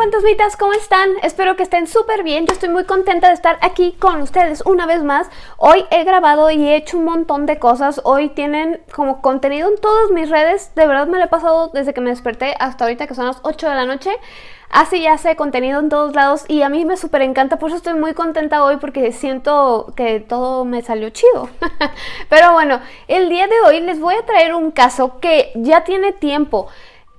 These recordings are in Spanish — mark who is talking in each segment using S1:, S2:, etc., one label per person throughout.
S1: fantasmitas, ¿cómo están? Espero que estén súper bien, yo estoy muy contenta de estar aquí con ustedes una vez más Hoy he grabado y he hecho un montón de cosas, hoy tienen como contenido en todas mis redes De verdad me lo he pasado desde que me desperté hasta ahorita que son las 8 de la noche Así ya sé contenido en todos lados y a mí me súper encanta, por eso estoy muy contenta hoy porque siento que todo me salió chido. Pero bueno, el día de hoy les voy a traer un caso que ya tiene tiempo.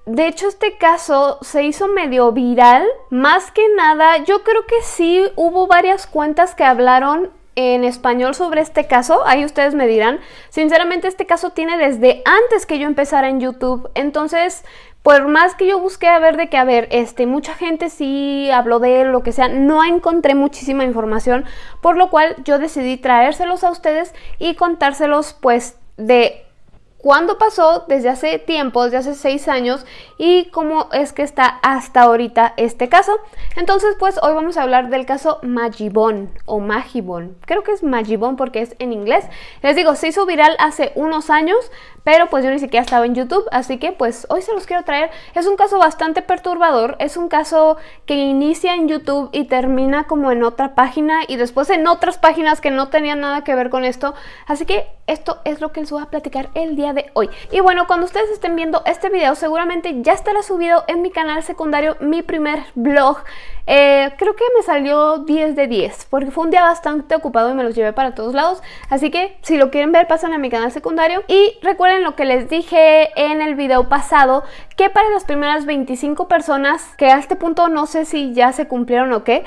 S1: De hecho, este caso se hizo medio viral. Más que nada, yo creo que sí hubo varias cuentas que hablaron en español sobre este caso, ahí ustedes me dirán. Sinceramente este caso tiene desde antes que yo empezara en YouTube, entonces por más que yo busqué a ver de que, a ver, este, mucha gente sí habló de él, lo que sea, no encontré muchísima información, por lo cual yo decidí traérselos a ustedes y contárselos pues de cuándo pasó, desde hace tiempo, desde hace seis años y cómo es que está hasta ahorita este caso. Entonces pues hoy vamos a hablar del caso Magibón o Magibón. Creo que es Magibón porque es en inglés. Les digo, se hizo viral hace unos años, pero pues yo ni siquiera estaba en YouTube, así que pues hoy se los quiero traer. Es un caso bastante perturbador, es un caso que inicia en YouTube y termina como en otra página y después en otras páginas que no tenían nada que ver con esto, así que esto es lo que les voy a platicar el día de hoy. Y bueno, cuando ustedes estén viendo este video seguramente ya estará subido en mi canal secundario mi primer vlog eh, creo que me salió 10 de 10 porque fue un día bastante ocupado y me los llevé para todos lados. Así que si lo quieren ver pasan a mi canal secundario. Y recuerden lo que les dije en el video pasado que para las primeras 25 personas que a este punto no sé si ya se cumplieron o qué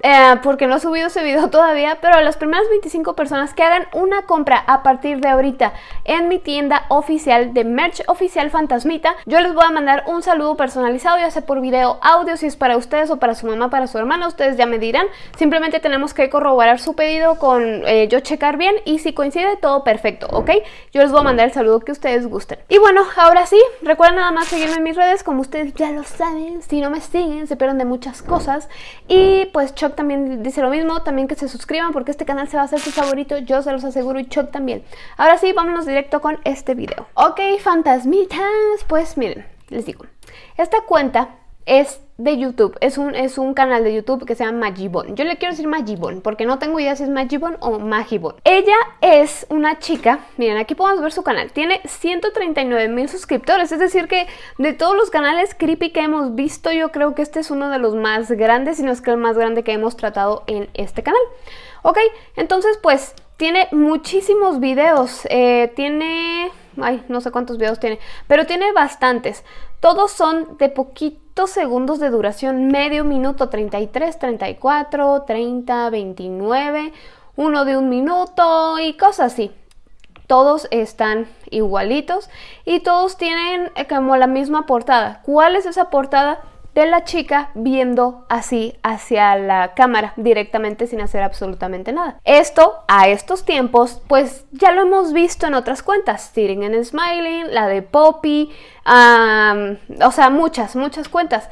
S1: eh, porque no he subido ese video todavía, pero las primeras 25 personas que hagan una compra a partir de ahorita en mi tienda oficial de merch oficial Fantasmita, yo les voy a mandar un saludo personalizado, ya sea por video, audio, si es para ustedes o para su mamá, para su hermana, ustedes ya me dirán. Simplemente tenemos que corroborar su pedido con eh, yo checar bien y si coincide todo perfecto, ¿ok? Yo les voy a mandar el saludo que ustedes gusten. Y bueno, ahora sí, recuerden nada más seguirme en mis redes, como ustedes ya lo saben, si no me siguen se pierden de muchas cosas y pues también dice lo mismo, también que se suscriban porque este canal se va a hacer su favorito, yo se los aseguro y Chuck también. Ahora sí, vámonos directo con este video. Ok, fantasmitas, pues miren, les digo, esta cuenta es de YouTube, es un, es un canal de YouTube que se llama Magibon. Yo le quiero decir Magibon porque no tengo idea si es Magibon o Magibon. Ella es una chica, miren aquí podemos ver su canal, tiene 139 mil suscriptores, es decir que de todos los canales creepy que hemos visto yo creo que este es uno de los más grandes, si no es que el más grande que hemos tratado en este canal. Ok, entonces pues tiene muchísimos videos, eh, tiene... Ay, no sé cuántos videos tiene, pero tiene bastantes. Todos son de segundos de duración, medio minuto, 33, 34, 30, 29, uno de un minuto y cosas así. Todos están igualitos y todos tienen eh, como la misma portada. ¿Cuál es esa portada? De la chica viendo así hacia la cámara directamente sin hacer absolutamente nada. Esto a estos tiempos pues ya lo hemos visto en otras cuentas, Sitting and Smiling, la de Poppy, o sea muchas, muchas cuentas.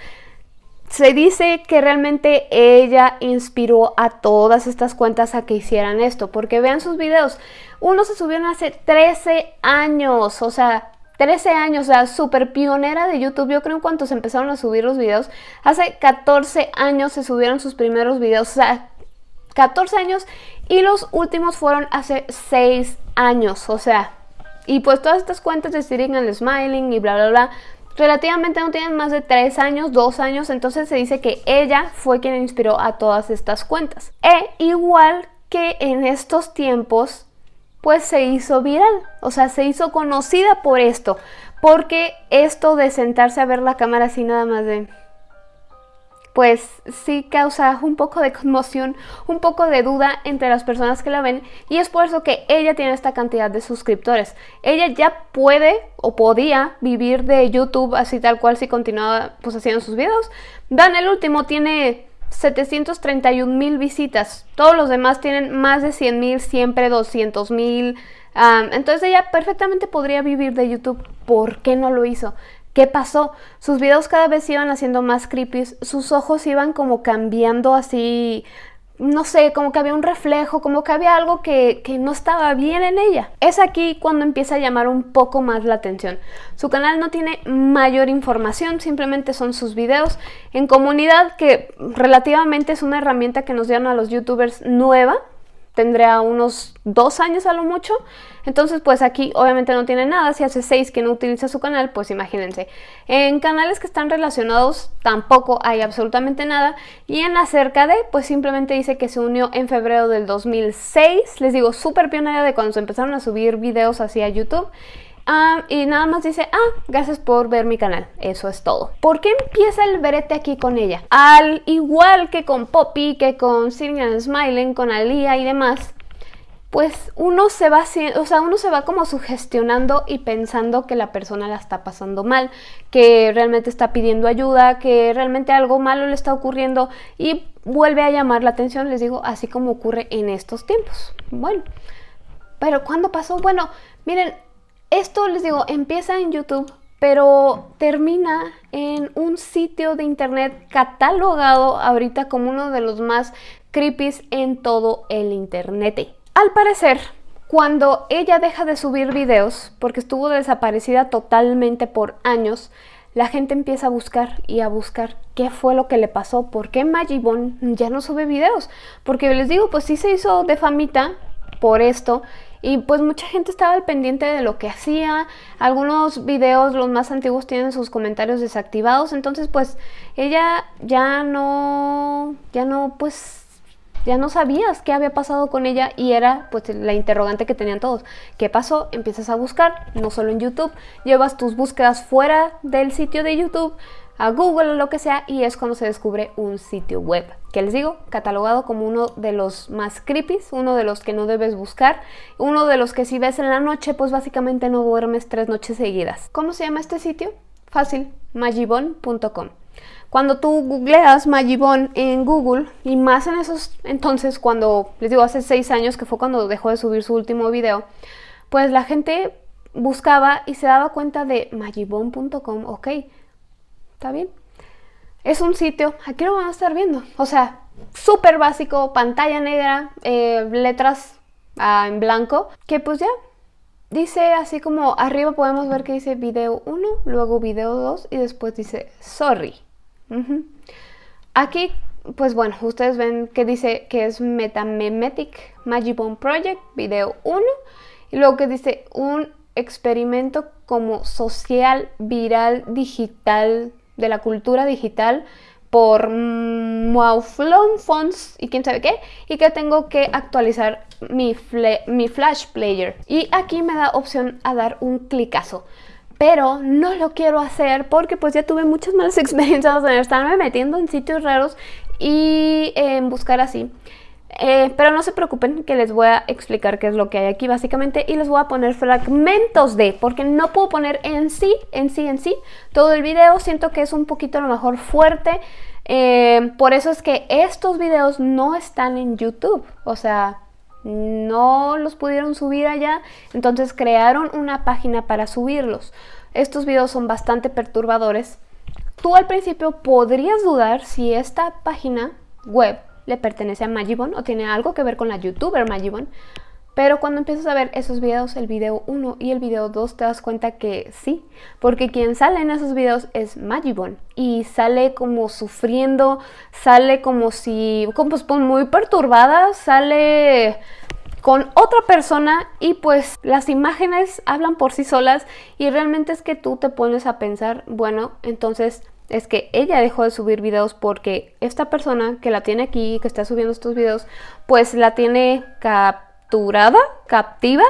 S1: Se dice que realmente ella inspiró a todas estas cuentas a que hicieran esto, porque vean sus videos, uno se subieron hace 13 años, o sea, 13 años, o sea, súper pionera de YouTube. Yo creo en cuanto se empezaron a subir los videos, hace 14 años se subieron sus primeros videos, o sea, 14 años y los últimos fueron hace 6 años, o sea, y pues todas estas cuentas de Sitting and Smiling y bla bla bla, relativamente no tienen más de 3 años, 2 años, entonces se dice que ella fue quien inspiró a todas estas cuentas. E igual que en estos tiempos pues se hizo viral, o sea, se hizo conocida por esto, porque esto de sentarse a ver la cámara así nada más de... Pues sí causa un poco de conmoción, un poco de duda entre las personas que la ven y es por eso que ella tiene esta cantidad de suscriptores. Ella ya puede o podía vivir de YouTube así tal cual si continuaba pues haciendo sus videos. Dan el último tiene 731 mil visitas. Todos los demás tienen más de 100 mil, siempre 200 mil. entonces ella perfectamente podría vivir de YouTube. ¿Por qué no lo hizo? ¿Qué pasó? Sus videos cada vez iban haciendo más creepy, sus ojos iban como cambiando así no sé, como que había un reflejo, como que había algo que, que, no estaba bien en ella. Es aquí cuando empieza a llamar un poco más la atención. Su canal no tiene mayor información, simplemente son sus videos en comunidad, que relativamente es una herramienta que nos dieron a los youtubers nueva, tendría unos dos años a lo mucho. Entonces, pues aquí obviamente no tiene nada. Si hace seis que no utiliza su canal, pues imagínense. En canales que están relacionados tampoco hay absolutamente nada. Y en acerca de, pues simplemente dice que se unió en febrero del 2006. Les digo, súper pionera de cuando se empezaron a subir videos hacia YouTube. Ah, y nada más dice, ah, gracias por ver mi canal. Eso es todo. ¿Por qué empieza el verete aquí con ella? Al igual que con Poppy, que con Sirian Smiling, con Alia y demás, pues uno se va o sea, uno se va como sugestionando y pensando que la persona la está pasando mal, que realmente está pidiendo ayuda, que realmente algo malo le está ocurriendo y vuelve a llamar la atención, les digo, así como ocurre en estos tiempos. Bueno, pero ¿cuándo pasó? Bueno, miren, esto les digo, empieza en YouTube, pero termina en un sitio de internet catalogado ahorita como uno de los más creepy en todo el internet. Al parecer, cuando ella deja de subir videos, porque estuvo desaparecida totalmente por años, la gente empieza a buscar y a buscar qué fue lo que le pasó, por qué Magibon ya no sube videos. Porque les digo, pues sí se hizo de famita por esto y pues mucha gente estaba al pendiente de lo que hacía. Algunos videos, los más antiguos, tienen sus comentarios desactivados. Entonces pues ella ya no, ya no pues ya no sabías qué había pasado con ella y era pues la interrogante que tenían todos. ¿Qué pasó? Empiezas a buscar, no solo en YouTube, llevas tus búsquedas fuera del sitio de YouTube, a Google o lo que sea y es cuando se descubre un sitio web que les digo, catalogado como uno de los más creepy, uno de los que no debes buscar, uno de los que si ves en la noche pues básicamente no duermes tres noches seguidas. ¿Cómo se llama este sitio? Fácil, magibon.com. Cuando tú googleas Magibon en Google, y más en esos entonces, cuando les digo hace seis años, que fue cuando dejó de subir su último video, pues la gente buscaba y se daba cuenta de magibon.com, ok, ¿está bien? Es un sitio, aquí lo van a estar viendo, o sea, súper básico, pantalla negra, eh, letras ah, en blanco, que pues ya dice así como arriba podemos ver que dice video 1, luego video 2 y después dice sorry. Aquí, pues bueno, ustedes ven que dice que es Metamemetic Magibone Project, video 1, y luego que dice un experimento como social, viral, digital, de la cultura digital por Mouflon Fonts y quién sabe qué, y que tengo que actualizar mi, mi Flash Player. Y aquí me da opción a dar un clicazo pero no lo quiero hacer porque pues ya tuve muchas malas experiencias en estarme metiendo en sitios raros y en buscar así. Eh, pero no se preocupen que les voy a explicar qué es lo que hay aquí básicamente y les voy a poner fragmentos de, porque no puedo poner en sí, en sí, en sí, todo el video, siento que es un poquito a lo mejor fuerte, eh, por eso es que estos videos no están en YouTube, o sea, no los pudieron subir allá, entonces crearon una página para subirlos. Estos videos son bastante perturbadores. Tú al principio podrías dudar si esta página web le pertenece a Magibon o tiene algo que ver con la youtuber Magibon, pero cuando empiezas a ver esos videos, el video 1 y el video 2, te das cuenta que sí, porque quien sale en esos videos es Magibon y sale como sufriendo, sale como si, como pues, muy perturbada, sale con otra persona y pues las imágenes hablan por sí solas y realmente es que tú te pones a pensar, bueno, entonces es que ella dejó de subir videos porque esta persona que la tiene aquí, que está subiendo estos videos, pues la tiene capturada, captiva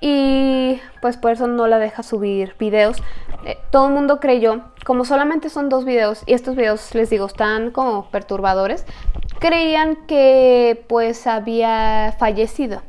S1: y pues por eso no la deja subir videos. Eh, todo el mundo creyó, como solamente son dos videos y estos videos les digo están como perturbadores, creían que pues había fallecido,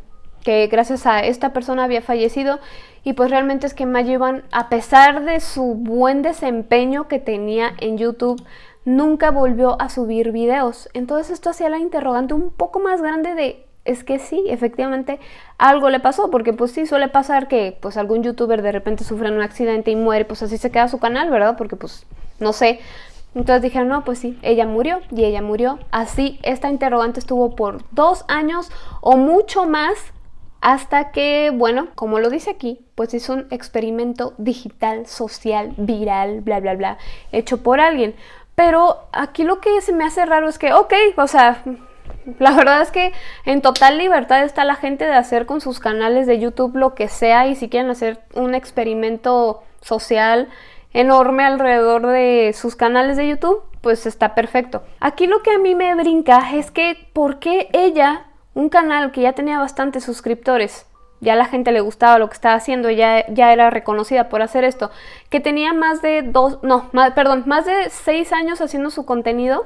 S1: que gracias a esta persona había fallecido y pues realmente es que Majivan, a pesar de su buen desempeño que tenía en YouTube, nunca volvió a subir videos. Entonces esto hacía la interrogante un poco más grande de es que sí, efectivamente algo le pasó, porque pues sí suele pasar que pues algún youtuber de repente sufre un accidente y muere, pues así se queda su canal, ¿verdad? Porque pues no sé, Entonces dijeron, no, pues sí, ella murió y ella murió. Así, esta interrogante estuvo por dos años o mucho más hasta que, bueno, como lo dice aquí, pues es un experimento digital, social, viral, bla, bla, bla, hecho por alguien. Pero aquí lo que se me hace raro es que, ok, o sea, la verdad es que en total libertad está la gente de hacer con sus canales de YouTube lo que sea y si quieren hacer un experimento social enorme alrededor de sus canales de YouTube, pues está perfecto. Aquí lo que a mí me brinca es que ¿por qué ella un canal que ya tenía bastantes suscriptores, ya la gente le gustaba lo que estaba haciendo, ya, ya era reconocida por hacer esto, que tenía más de dos, no, perdón, más de seis años haciendo su contenido,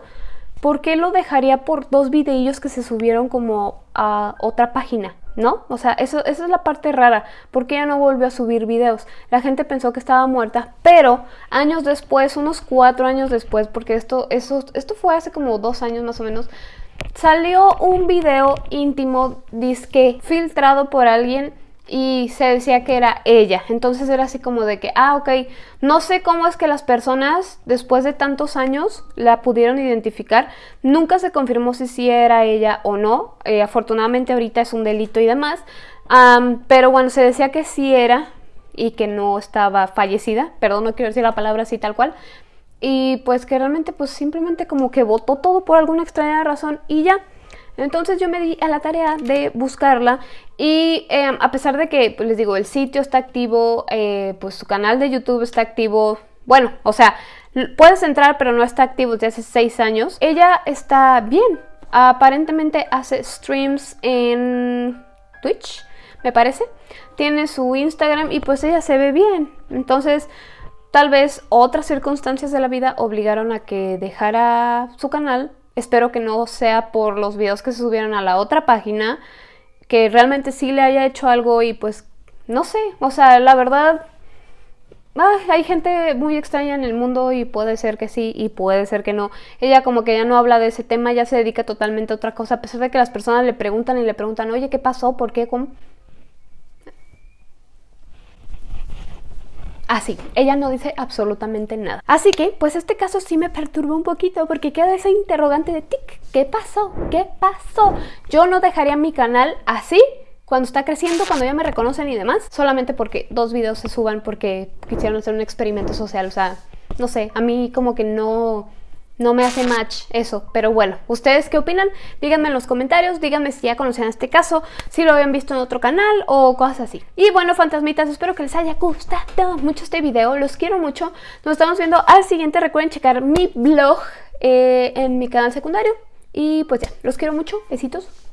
S1: ¿por qué lo dejaría por dos videillos que se subieron como a otra página? ¿No? O sea, eso, esa es la parte rara. ¿Por qué ella no volvió a subir videos? La gente pensó que estaba muerta, pero años después, unos cuatro años después, porque esto, eso, esto fue hace como dos años más o menos, salió un video íntimo, disque, filtrado por alguien y se decía que era ella. Entonces era así como de que, ah, ok, no sé cómo es que las personas después de tantos años la pudieron identificar. Nunca se confirmó si sí era ella o no. Eh, afortunadamente ahorita es un delito y demás. pero bueno, se decía que sí era y que no estaba fallecida. Perdón, no quiero decir la palabra así tal cual y pues que realmente pues simplemente como que votó todo por alguna extraña razón y ya. Entonces yo me di a la tarea de buscarla y em, a pesar de que, pues les digo, el sitio está activo, eh, pues su canal de YouTube está activo, bueno, o sea, puedes entrar pero no está activo desde hace seis años, ella está bien. Aparentemente hace streams en Twitch, me parece. Tiene su Instagram y pues ella se ve bien. Entonces, Tal vez otras circunstancias de la vida obligaron a que dejara su canal. Espero que no sea por los videos que se subieron a la otra página, que realmente sí le haya hecho algo y pues no sé, o sea, la verdad hay gente muy extraña en el mundo y puede ser que sí y puede ser que no. Ella como que ya no habla de ese tema, ya se dedica totalmente a otra cosa, a pesar de que las personas le preguntan y le preguntan, oye, ¿qué pasó? ¿Por qué? ¿Cómo? Así, ella no dice absolutamente nada. Así que, pues este caso sí me perturba un poquito porque queda esa interrogante de tic, ¿qué pasó? ¿Qué pasó? Yo no dejaría mi canal así cuando está creciendo, cuando ya me reconocen y demás, solamente porque dos videos se suban porque quisieron hacer un experimento social, o sea, no sé, a mí como que no no me hace match eso, pero bueno, ¿ustedes qué opinan? Díganme en los comentarios, díganme si ya conocían este caso, si lo habían visto en otro canal o cosas así. Y bueno, fantasmitas, espero que les haya gustado mucho este video, los quiero mucho. Nos estamos viendo al siguiente, recuerden checar mi blog eh, en mi canal secundario. Y pues ya, los quiero mucho, besitos.